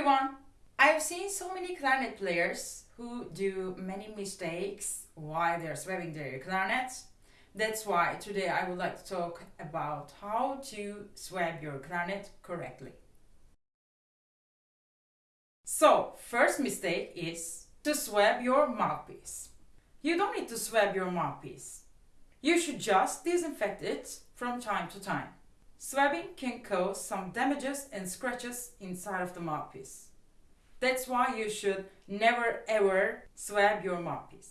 everyone! I've seen so many clarinet players who do many mistakes while they're swabbing their clarinet. That's why today I would like to talk about how to swab your clarinet correctly. So, first mistake is to swab your mouthpiece. You don't need to swab your mouthpiece. You should just disinfect it from time to time. Swabbing can cause some damages and scratches inside of the mouthpiece. That's why you should never ever swab your mouthpiece.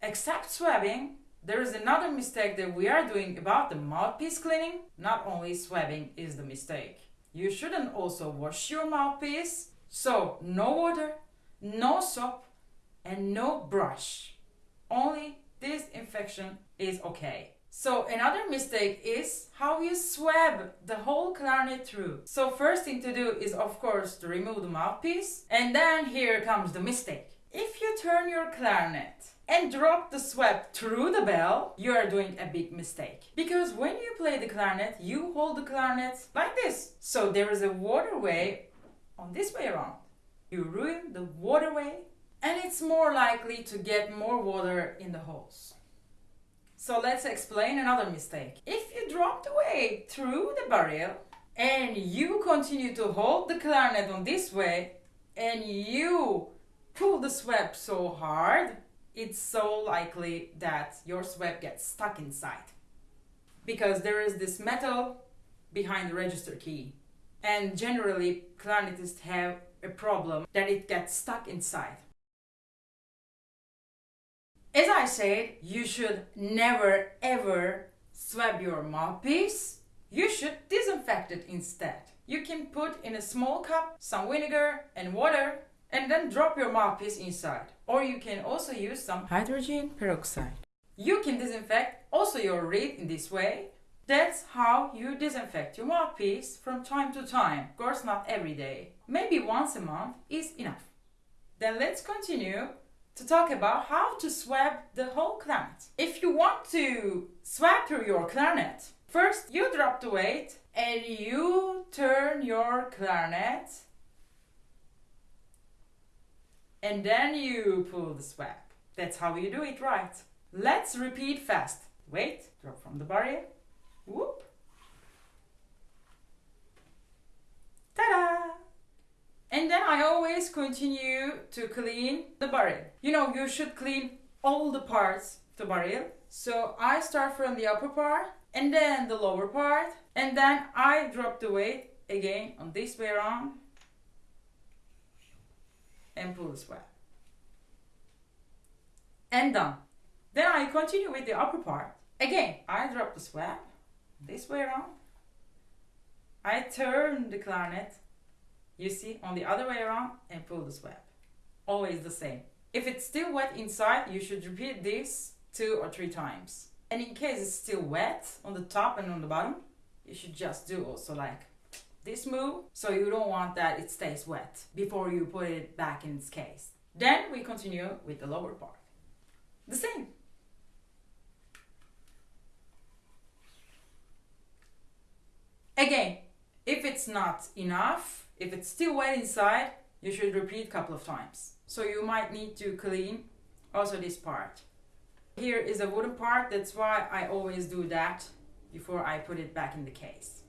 Except swabbing, there is another mistake that we are doing about the mouthpiece cleaning. Not only swabbing is the mistake. You shouldn't also wash your mouthpiece. So no water, no soap and no brush. Only disinfection is okay. So another mistake is how you swab the whole clarinet through. So first thing to do is of course to remove the mouthpiece and then here comes the mistake. If you turn your clarinet and drop the swab through the bell, you are doing a big mistake. Because when you play the clarinet, you hold the clarinet like this. So there is a waterway on this way around. You ruin the waterway and it's more likely to get more water in the holes. So let's explain another mistake. If you drop the weight through the barrel and you continue to hold the clarinet on this way and you pull the swab so hard, it's so likely that your swab gets stuck inside. Because there is this metal behind the register key. And generally, clarinetists have a problem that it gets stuck inside. As I said, you should never ever swab your mouthpiece. You should disinfect it instead. You can put in a small cup some vinegar and water and then drop your mouthpiece inside. Or you can also use some hydrogen peroxide. You can disinfect also your reed in this way. That's how you disinfect your mouthpiece from time to time. Of course not every day. Maybe once a month is enough. Then let's continue to talk about how to swab the whole clarinet. If you want to swab through your clarinet, first you drop the weight and you turn your clarinet and then you pull the swab. That's how you do it right. Let's repeat fast. Wait, drop from the barrel. Whoop. I always continue to clean the barrel. You know, you should clean all the parts of the barrel. So I start from the upper part and then the lower part and then I drop the weight again on this way around and pull the swab. And done. Then I continue with the upper part. Again, I drop the swab this way around. I turn the clarinet you see on the other way around and pull the swab always the same. If it's still wet inside you should repeat this two or three times. And in case it's still wet on the top and on the bottom you should just do also like this move so you don't want that it stays wet before you put it back in its case. Then we continue with the lower part. The same. Again if it's not enough if it's still wet inside, you should repeat a couple of times. So you might need to clean also this part. Here is a wooden part, that's why I always do that before I put it back in the case.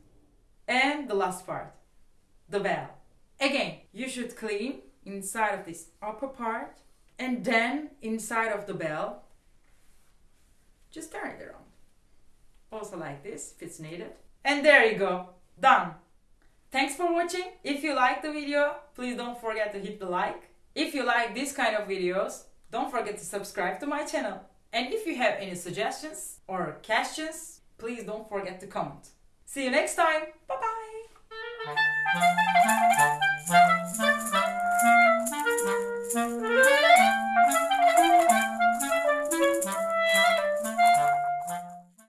And the last part, the bell. Again, you should clean inside of this upper part and then inside of the bell, just turn it around. Also like this, if it's needed. And there you go, done. Thanks for watching. If you like the video, please don't forget to hit the like. If you like this kind of videos, don't forget to subscribe to my channel. And if you have any suggestions or questions, please don't forget to comment. See you next time. Bye bye.